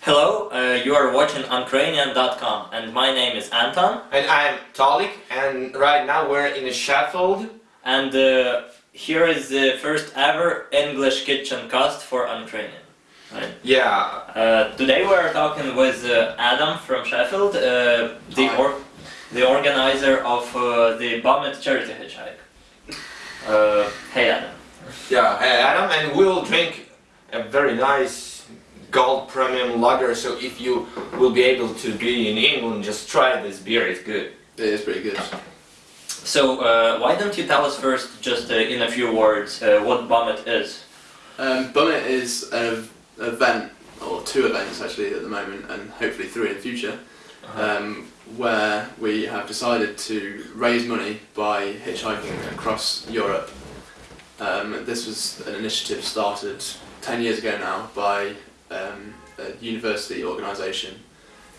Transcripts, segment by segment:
Hello, uh, you are watching Ukrainian.com and my name is Anton And I'm Tolik, and right now we're in Sheffield. and uh, here is the first ever English kitchen cast for Ukrainian. Right. Yeah, Uh, today we are talking with uh, Adam from Sheffield, uh, the or the organizer of uh, the Bummit Charity Hitchhike. Uh, hey Adam. yeah, uh, Adam, and we'll drink a very nice gold premium lager. So if you will be able to be in England, just try this beer. It's good. It is pretty good. So uh, why don't you tell us first, just uh, in a few words, uh, what Bummit is? Um, Bummit is an event, or two events actually at the moment, and hopefully three in the future, um, where we have decided to raise money by hitchhiking across Europe. Um, this was an initiative started 10 years ago now by um, a university organisation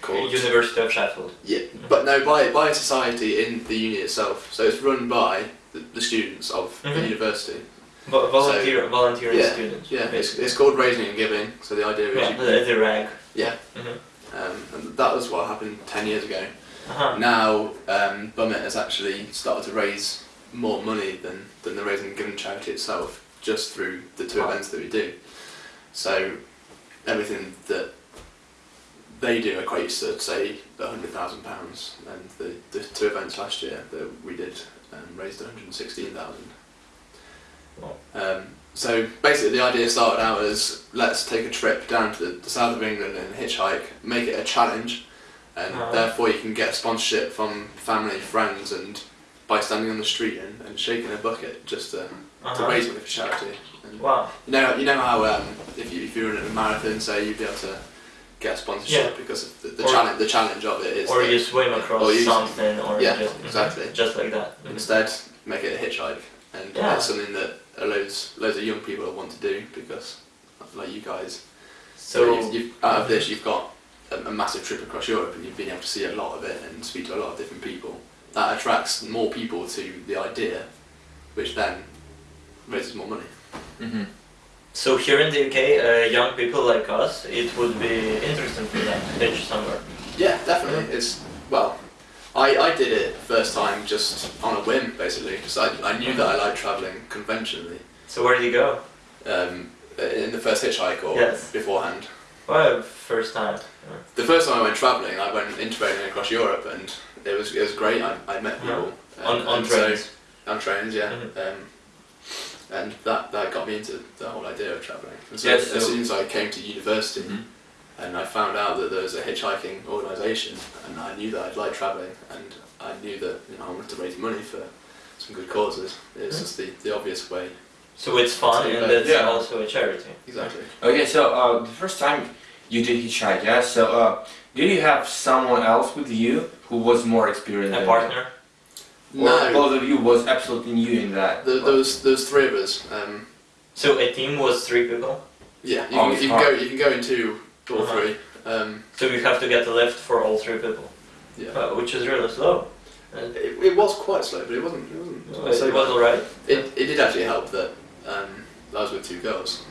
called University of Sheffield. Yeah, but no, by by a society in the uni itself. So it's run by the, the students of Mhm. the university. Vo- volunteer, volunteering yeah, students. Yeah, it's, basically. it's called raising and giving. So the idea is, yeah, you, the, rag. yeah, Mhm. um, and that was what happened ten years ago. Uh-huh. Now, um, Bummit has actually started to raise more money than than the raising and giving charity itself, just through the two Wow. events that we do. So everything that they do equates to say hundred thousand pounds, and the, the two events last year that we did um, raised sixteen thousand. Wow. Um, so basically, the idea started out as let's take a trip down to the, the south of England and hitchhike, make it a challenge, and Uh-huh. therefore you can get sponsorship from family, friends, and by standing on the street and, and shaking a bucket just to, to Uh-huh. raise money for charity. And Wow. you know, you know how um, if you if you're in a marathon, say you'd be able to get a sponsorship because of the, the Or- challenge. The challenge of it is Or that you swim across or you- something, or Yeah, just, exactly. just like that. Mhm. instead make it a hitchhike, and Yeah. that's something that loads loads of young people want to do because like you guys. So, you've, you've, out of this, you've got a, a massive trip across Europe, and you've been able to see a lot of it and speak to a lot of different people. That attracts more people to the idea, which then raises more money. Mm-hmm. so here in the UK, uh, young people like us, it would be interesting for them to pitch somewhere. Yeah, definitely. It's well, I, I did it first time just on a whim, basically, because I, I knew that I liked travelling conventionally. So where did you go? Um, in the first hitchhike or Yes. beforehand. Well, first time. The first time I went travelling, I went interrailing across Europe, and it was it was great. I, I met people On, and- on and so- trains. on trains, yeah. Mhm. Um, and that, that got me into the whole idea of travelling. So Yes, as so- soon as I came to university, Mhm. and I found out that there was a hitchhiking organisation, and I knew that I'd like travelling, and I knew that you know I wanted to raise money for some good causes. It's Mhm. just the, the obvious way. So it's fun and it's yeah. also a charity. Exactly. Okay, so uh, the first time you did hitchhike, yeah. So uh, did you have someone else with you who was more experienced? A partner. you? Or No, both of you was absolutely new in that. there, there was there was three of us. Um, So a team was three people. yeah, you, Oh, can, you can go you can go in two or Uh-huh. three. Um, So you have to get the lift for all three people, yeah. uh, which is really slow. It, it was quite slow, but it wasn't. It wasn't. it, it was alright. It, it did actually help that um, I was with two girls.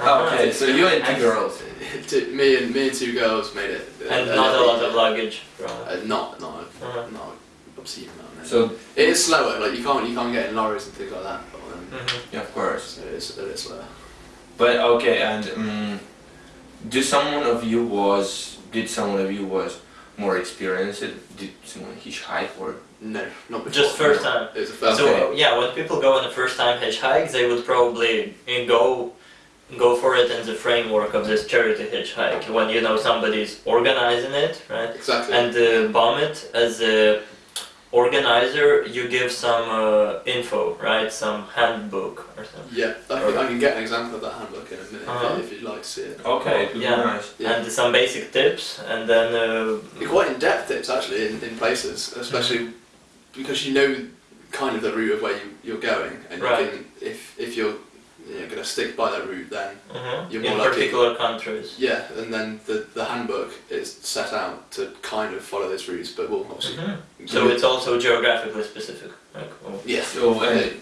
Oh, okay, so you and two girls. Two- me and me and two girls made it. uh, And uh, not a uh, lot of luggage. right? Uh, not not Uh-huh. not obscene amount. no. So it is slower. Like you can't you can't get in lorries and things like that. But, um, Mhm. yeah, of course. so it is it is slower. But okay, and um, do someone of you was did someone of you was more experienced? Did someone hitchhike or? No, not before. Just first time. It was the first. So Okay. uh, yeah, when people go on a first time hitchhike, they would probably uh, go go for it in the framework of this charity hitchhike when you know somebody's organizing it, right? exactly. And uh, bomb it as a organizer, you give some uh, info, right? Some handbook or something. yeah, I can, I can get an example of that handbook in a minute Uh-huh. if you'd like to see it. Okay, it would Yeah. be nice. Yeah. And some basic tips, and then uh, quite in depth tips actually in, in places, especially because you know kind of the route of where you, you're going, and Right. you can if if you're you know, going to stick by that route, then mhm, You're in more likely- particular countries. yeah, and then the the handbook is set out to kind of follow those routes, but we'll obviously. Mhm. So it's also geographically specific. Like, yeah. So and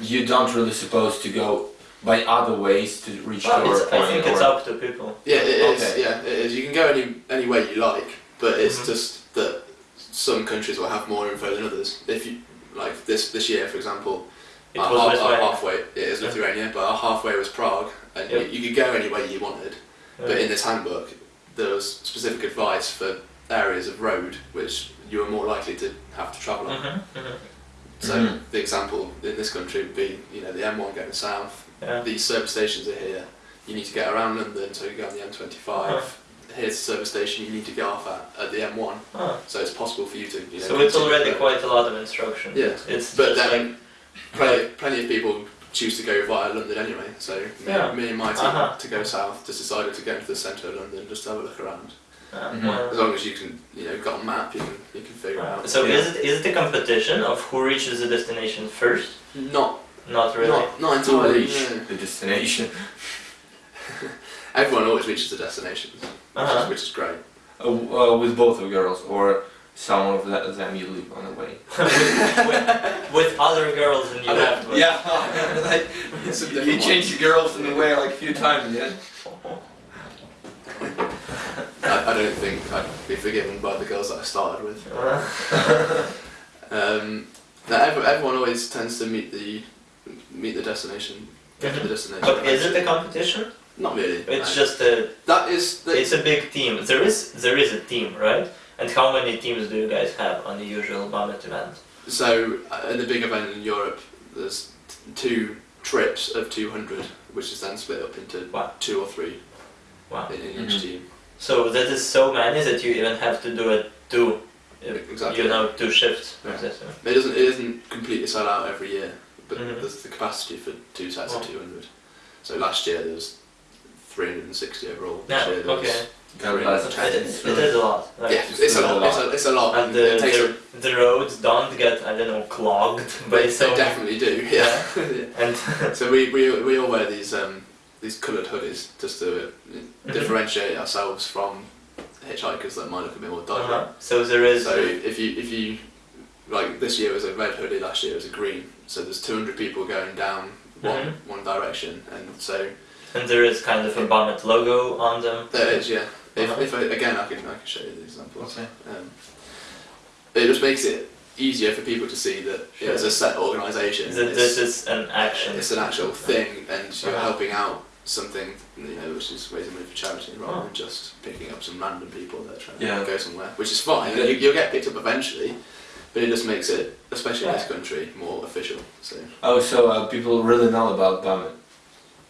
you don't really supposed to go by other ways to reach Well, to our it's, I think it's up to people. Yeah, it is. Okay. Yeah, it is. You can go any any way you like, but it's Mhm. just that some countries will have more info than others. If you like this this year, for example, It our, was half, this our halfway it is Yeah. Lithuania, but our halfway was Prague, and Yep. you, you could go any way you wanted. But in this handbook, there was specific advice for areas of road which you were more likely to have to travel on. Mhm, mhm. So Mhm. the example in this country would be, you know, the M1 going south. Yeah. These service stations are here. You need to get around London, so you go on the M25. Here's the service station you need to get off at at the M1. Ah, So it's possible for you to. You know, so it's already further. quite a lot of instruction. Yeah. It's But then like plenty, plenty of people choose to go via London anyway. So me, Yeah. me and my team Uh-huh. to go south just decided to go into the centre of London just to have a look around. uh, Mhm. well, As long as you can, you know, got a map, you can you can figure it out. So Yeah. is it is it a competition of who reaches the destination first? Not Not really. not not To entirely. reach no. the destination. Everyone always reaches the destination, which, Uh-huh. is, which is great. Uh, uh, with both of girls or some of the, them you leave on the way. with, with, with other girls and you left. Yeah, like It's a you change the girls in the way like a few times, yeah. I, I don't think I'd be forgiven by the girls that I started with. Uh, Um, no, every, everyone always tends to meet the meet the destination, get to the destination. but is it a competition? Not really. It's no. just a that is the, it's a big team. There is there is a team, right? And how many teams do you guys have on the usual Bummit event? so uh, in the big event in Europe. There's two trips of 200, which is then split up into Wow. two or three Wow. in, in each Mhm. team. So that is so many that you even have to do it two, uh, Exactly. you know, two shifts. Yeah. of this, It doesn't it isn't completely sold out every year, but Mhm. there's the capacity for two sets Wow. of 200. So last year there was 360 overall. Yeah, year there was okay. God bless. It is, it is a lot. Like, Yeah, it's a lot. It's a, it's a lot. And the, it takes a, the, the roads don't get, I don't know, clogged by they, so they definitely do. Yeah. And so we, we, we all wear these um, these coloured hoodies just to Mhm. differentiate ourselves from hitchhikers that might look a bit more dodgy. uh so there is. So if you if you like this year was a red hoodie, last year was a green. So there's 200 people going down one Mhm. one direction, and so And there is kind of a Bummit logo on them. there is yeah. If, Uh-huh. if I, again I can I can show you the examples. Okay. Um, it just makes it easier for people to see that Sure. it's a set organisation. That It's- this is an action. it's an actual thing and you're helping out something you know which is raising money for charity rather Oh. than just picking up some random people that are trying Yeah. to go somewhere which is fine Yeah. you, you'll get picked up eventually but it just makes it especially in this country more official so Oh, so uh, people really know about Bummit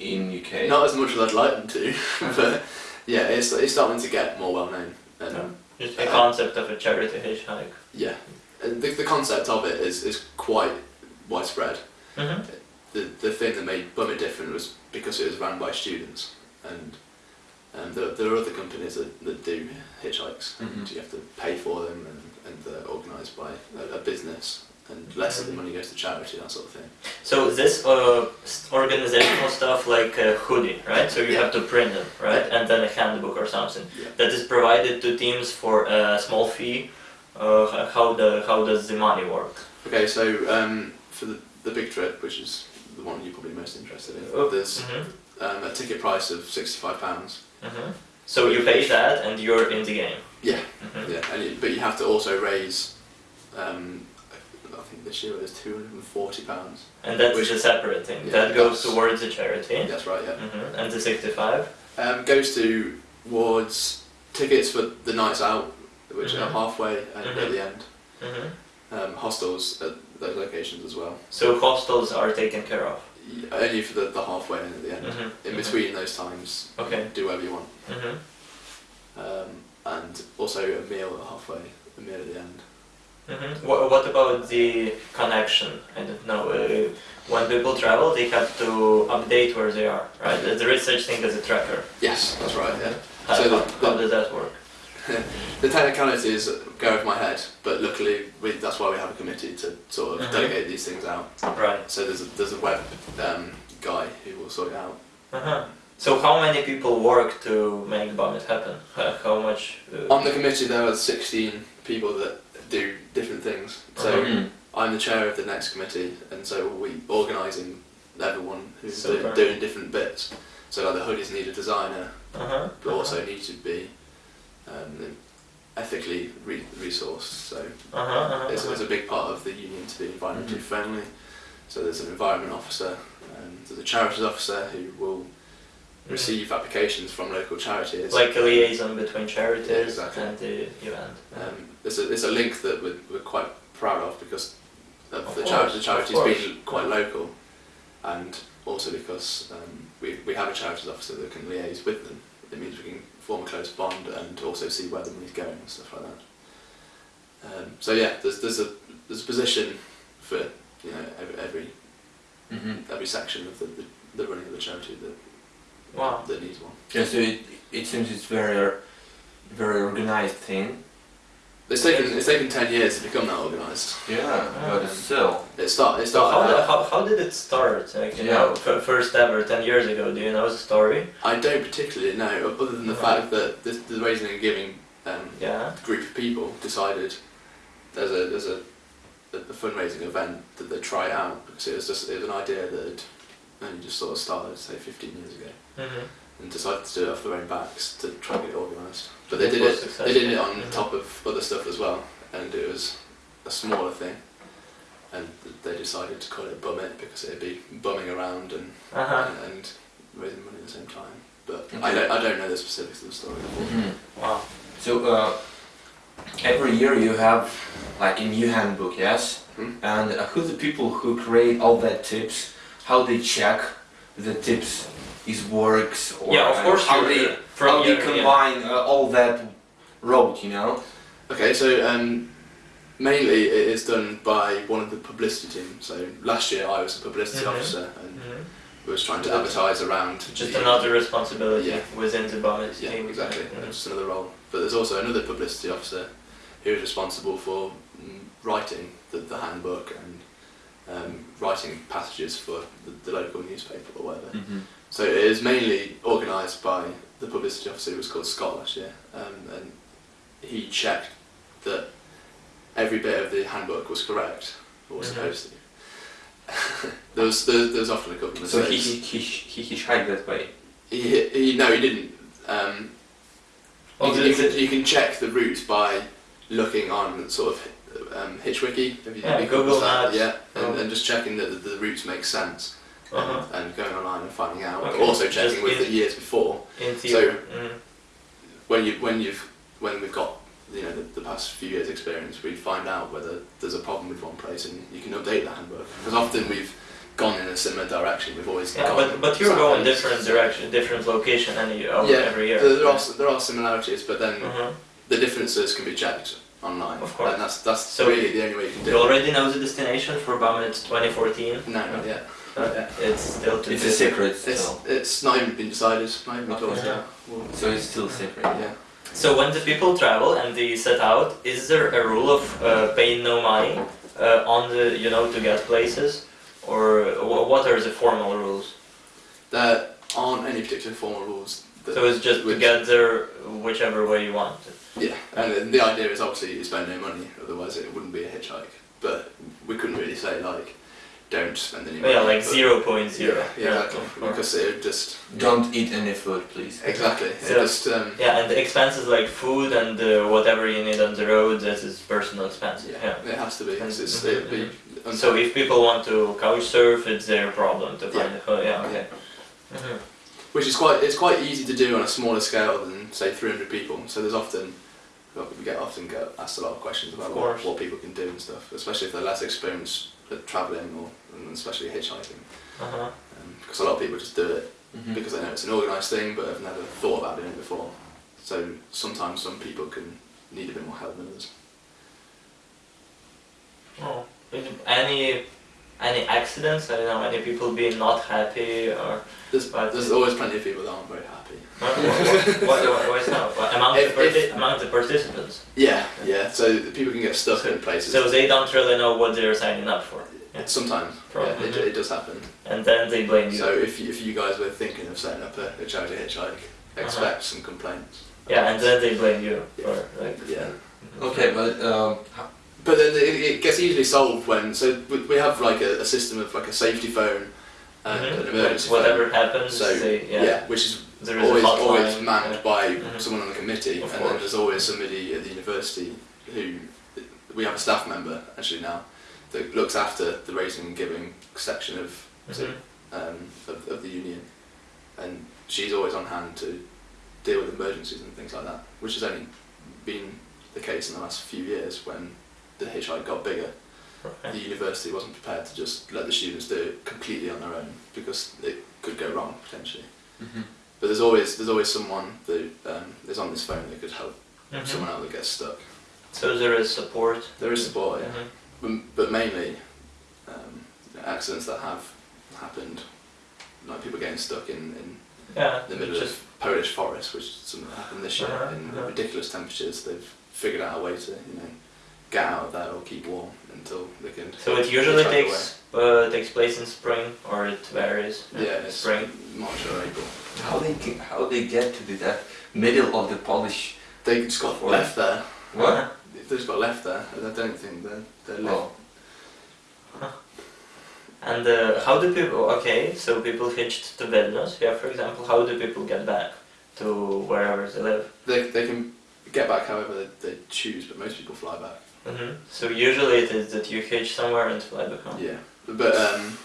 in UK. not as much as I'd like them to but yeah it's, it's starting to get more well known and Yeah. Just the concept of a charity hitchhike. yeah and the, the concept of it is, is quite widespread Mm-hmm. the, the thing that made Bummit different was because it was run by students and um, there, there are other companies that, that do hitchhikes Mhm. and you have to pay for them and, and they're organised by a, a business and less of the money goes to charity that sort of thing So this uh, organizational stuff like a hoodie, right? So you Yeah. have to print them, right? And then a handbook or something Yeah. that is provided to teams for a small fee. Uh, how the how does the money work? okay so um, for the, the big trip which is the one you're probably most interested in Oh. there's Mm-hmm. um, a ticket price of £65 Mm-hmm. So you pay that and you're in the game. Yeah. Mm-hmm. yeah and you, but you have to also raise um, think this year it was £240 And that's Which- is a separate thing. Yeah, that goes towards a charity. that's right yeah Mm-hmm. And the 65. Um, goes to towards tickets for the nights out, which are Mhm. halfway and Mhm. at the end. Mm-hmm. Um, hostels at those locations as well. So hostels are taken care of. Y- Only for the, the halfway and at the end. In between those times, Okay. do whatever you want. Mm-hmm. Um, and also a meal at halfway, a meal at the end. Mm-hmm. What, what about the connection? I don't know. Uh, when people travel, they have to update where they are, right? There is such thing as a tracker. Yes, that's right. Yeah. How, So the- how does that work? The technicalities go over my head, but luckily we, that's why we have a committee to sort of Mhm. delegate these things out. Right. So there's a, there's a web um, guy who will sort it out. Uh-huh. So how many people work to make the Bomb happen? How, how much? Uh, On the committee, there are 16 people that do different things. So Uh-huh. Mhm. I'm the chair of the next committee, and so we organising everyone who's do, doing different bits. So like the hoodies need a designer, Uh huh. but also need to be um, ethically re- resourced. So Uh huh. Uh-huh. it's, it's a big part of the union to be environmentally Mhm. friendly. So there's an environment officer, um, there's a charities officer who will receive applications from local charities. Like a liaison between charities Yeah, exactly. and the event. Um, it's, a, it's a link that we're, we're quite proud of because of Of the, course, the charity's been quite local and also because um, we, we have a charities officer that can liaise with them. It means we can form a close bond and also see where the money's going and stuff like that. Um, so yeah, there's, there's, a, there's a position for you know every, every, Mm-hmm. every section of the, the, the running of the charity that, Wow. that needs one. Yeah, so it, it seems it's very very organized thing. It's taken, it's taken 10 years to become that organised. Yeah, but but still. It, start, it So how, started did, how, how did it start? Like, you Yeah. know, first ever, 10 years ago, do you know the story? I don't particularly know, other than the Right. fact that the, the raising and giving um, Yeah. group of people decided there's a there's a, a, a fundraising event that they try it out because it was just it was an idea that had only just sort of started say 15 years ago Mm-hmm. and decided to do it off their own backs to try and get it organised. But they did was it they did it on successful. Mhm. top of other stuff as well and it was a smaller thing. And they decided to call it Bum It because it'd be bumming around and, Uh-huh. and, and raising money at the same time. But I don't I don't know the specifics of the story. Mm-hmm. Wow. So uh, every year you have like a new handbook, yes? Hmm. And uh, who the people who create all that tips? How they check the tips is works or yeah, of uh, course. how you're- they from how they your- combine uh, all that road, you know? Okay, so um, mainly it is done by one of the publicity team. So last year I was a publicity Mhm. officer Yeah. and Mhm. was trying to advertise around. Just the- another responsibility Yeah. within the Bummit Yeah, team. exactly. Mhm. Just another role. But there's also another publicity officer who is responsible for mm, writing the, the handbook and um, writing passages for the, the local newspaper or whatever. Mm-hmm. So it is mainly organised by the publicity officer who was called Scott last year, um, and he checked that every bit of the handbook was correct or was Mhm. supposed to. there was there, there was often a couple of mistakes. So he mistakes. he he he hitchhiked that way. he, he, no, he didn't. Um, you, can, you, can, you can check the route by looking on sort of um, Hitchwiki. Have you, Yeah, have you Google that? Maps. Yeah, and, Oh. and just checking that the, the routes make sense. Uh-huh. And, and going online and finding out. Okay, But also checking with in- the years before. In theory. mm. when you when you've when we've got you know the, the past few years experience we find out whether there's a problem with one place and you can update the handbook because often we've gone in a similar direction we've always Yeah, gone but, but you're going different direction, different location any, oh, yeah every year. there, are there are similarities but then Mhm. the differences can be checked online Of course. and that's that's So- really the only way you can do You already know the destination for Bummit 2014? no not yet Uh, it's still to It's a secret it's still. it's not even been decided not even been Okay. talked Yeah. about Well, So it's still secret. yeah So when the people travel and they set out, is there a rule of uh, paying no money uh, on the you know to get places, or wh- what are the formal rules? there aren't any particular formal rules that So it's just to which- get there whichever way you want. Yeah, and then the idea is obviously you spend no money, otherwise it wouldn't be a hitchhike. But we couldn't really say like, don't spend any money. Yeah, like but- zero point Yeah, zero. yeah, exactly. of course. Because it would just Don't eat any food, please. exactly. It So- just um, Yeah, and the expenses like food and uh, whatever you need on the road, that is personal expense. yeah, Yeah. it has to be. 'cause it's, Mhm, it'd be So if people want to couch surf, it's their problem to find Yeah. a ho- yeah, okay. Mhm. which is quite it's quite easy to do on a smaller scale than say 300 people. So there's often well, we get often get asked a lot of questions about Of what, what people can do and stuff, especially if they're less experienced at travelling or and especially hitchhiking. Uh-huh. Um, because a lot of people just do it Mhm. because they know it's an organised thing but have never thought about doing it before. So sometimes some people can need a bit more help than others. Oh, any any accidents? I don't know. Any people being not happy or There's, But- there's always plenty of people that aren't very happy. what, what, what, why so? What, among If- the if- among the participants? Yeah, yeah. So people can get stuck in places. So they don't really know what they're signing up for, Yeah. Sometimes, Probably. yeah, it, it does happen. and then they blame you. So if you, if you guys were thinking of setting up a, a charity hitchhike, Uh-huh. expect some complaints. yeah, and then they blame you for like. Yeah. Okay, but um, ho- But then it, it gets easily solved when so we, we have like a, a system of like a safety phone and Mhm. an emergency phone. Whatever happens, So they, yeah. yeah. which is there is always hotline. always manned yeah. by Mhm. someone on the committee, Of and then there's always somebody at the university who we have a staff member actually now that looks after the raising and giving section of so, Mhm. um, of, of the union, and she's always on hand to deal with emergencies and things like that, which has only been the case in the last few years when the hitchhike got bigger. Right. The university wasn't prepared to just let the students do it completely on their own because it could go wrong potentially. But there's always there's always someone that um, is on this phone that could help Mhm. someone out that gets stuck. So there is support. There is support, yeah. Mhm. but, but mainly um, accidents that have happened, like people getting stuck in, in Yeah, the middle of Polish forest, which something happened this year Uh-huh, in uh-huh. ridiculous temperatures. They've figured out a way to you know get out of there or keep warm until they can. So it usually hitchhike takes uh, takes place in spring, or it varies. Yeah, it's spring. March or April. How they ge- how they get to the that middle of the Polish They just got Forest. left there. what? Uh-huh. They just got left there. I don't think they're they're Oh. left. And uh, how do people? Okay, so people hitched to Vilnius. Yeah, for example, how do people get back to wherever they live? They they can get back however they, they choose, but most people fly back. Hmm So usually it is that you hitch somewhere and fly back home. Yeah, but um,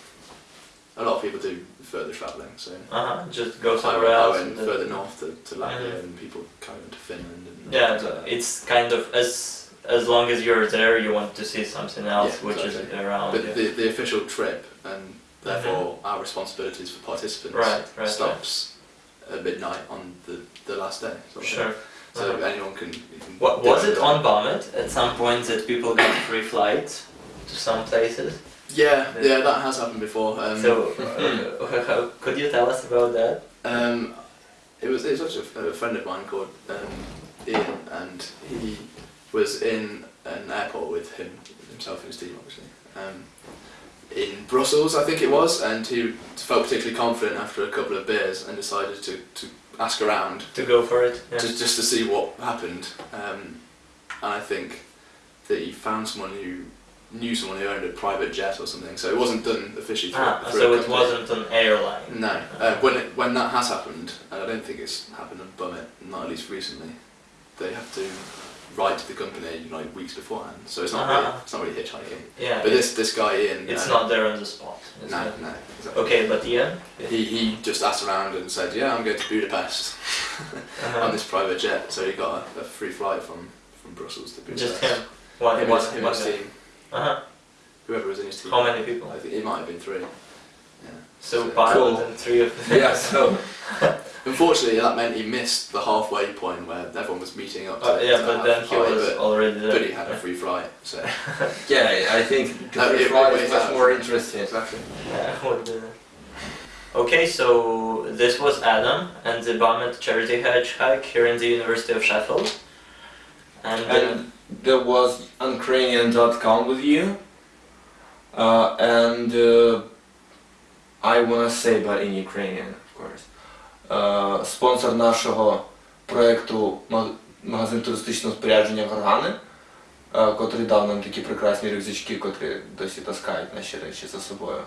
a lot of people do further travelling. So Uh huh. Just go I somewhere went, I else. went and, further north to, to Latvia, Mhm. and people kind of to Finland. And Yeah, things like it's kind of as as long as you're there, you want to see something else, Yeah, which is around. But you. the, the official trip and therefore our responsibilities for participants. Right, right, stops at midnight on the, the last day. sort of thing. So anyone can. What was it on Bummit at some point that people got free flights to some places? Yeah, yeah, that has happened before. Um, so, uh, could you tell us about that? Um, it was it was actually a, a friend of mine called um, Ian, and he was in an airport with him himself and his team, obviously. Um, in Brussels, I think it was, and he felt particularly confident after a couple of beers and decided to, to ask around To go for it? Yeah. just just to see what happened. Um, and I think that he found someone who knew someone who owned a private jet or something. So it wasn't done officially through, ah, through so it company. wasn't an airline. No, uh, when it, when that has happened, and I don't think it's happened on Bummit, not at least recently, they have to write to the company like weeks beforehand. So it's not Uh-huh. really, it's not really hitchhiking. Yeah, But this this guy in it's uh, not there on the spot. is No, it? no. Exactly. Okay, but Ian? He he just asked around and said, yeah, I'm going to Budapest Uh-huh. on this private jet. So he got a, a free flight from from Brussels to Budapest. Just him. One, Him, one, his- and his team, Uh-huh. whoever was in his team. How many people? I think it might have been three. Yeah. So So- pilot Cool. and three of them. Yeah, so Unfortunately, that meant he missed the halfway point where everyone was meeting up. To, Uh, yeah, to but then he pie, was but- already there. But he had a free flight, so yeah, I think the Uh, free flight it- is it- much more interesting. exactly. Yeah, what. Okay, so this was Adam and the Bummit Charity Hedge hike here in the University of Sheffield. And, And there was Ukrainian.com with you. Uh, and uh, I wanna say, but in Ukrainian, of course. Uh, спонсор нашого проєкту магазин туристичного спорядження Горгани, е, котрий дав нам такі прекрасні рюкзачки, котрі досі таскають наші речі за собою.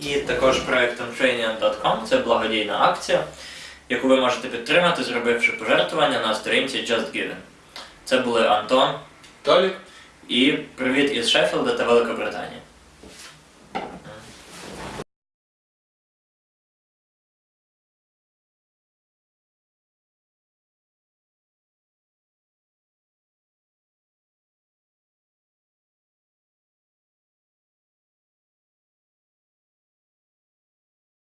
І також проект Untrainian.com – це благодійна акція, яку ви можете підтримати, зробивши пожертвування на сторінці Just Giving. Це були Антон Толік? і привіт із Шеффілда та Великобританії.